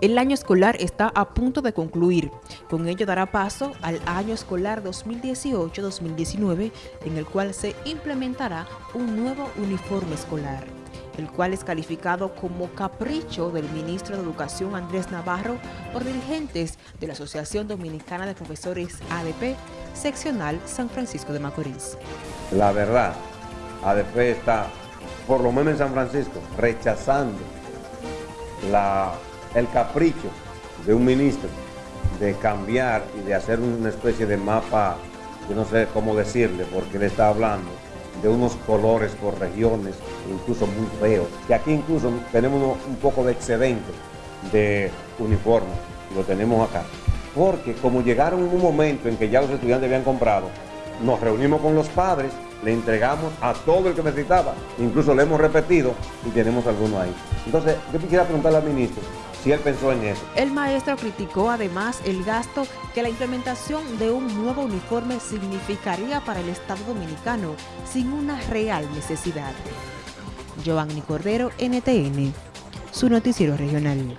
El año escolar está a punto de concluir. Con ello dará paso al año escolar 2018-2019, en el cual se implementará un nuevo uniforme escolar, el cual es calificado como capricho del ministro de Educación Andrés Navarro por dirigentes de la Asociación Dominicana de Profesores ADP, seccional San Francisco de Macorís. La verdad, ADP está, por lo menos en San Francisco, rechazando la el capricho de un ministro de cambiar y de hacer una especie de mapa, yo no sé cómo decirle, porque él está hablando de unos colores por regiones, incluso muy feos, que aquí incluso tenemos un poco de excedente de uniformes, lo tenemos acá. Porque como llegaron un momento en que ya los estudiantes habían comprado, nos reunimos con los padres, le entregamos a todo el que necesitaba, incluso le hemos repetido y tenemos algunos ahí. Entonces, yo quisiera preguntarle al ministro El maestro criticó además el gasto que la implementación de un nuevo uniforme significaría para el Estado Dominicano sin una real necesidad. Giovanni Cordero, NTN, su noticiero regional.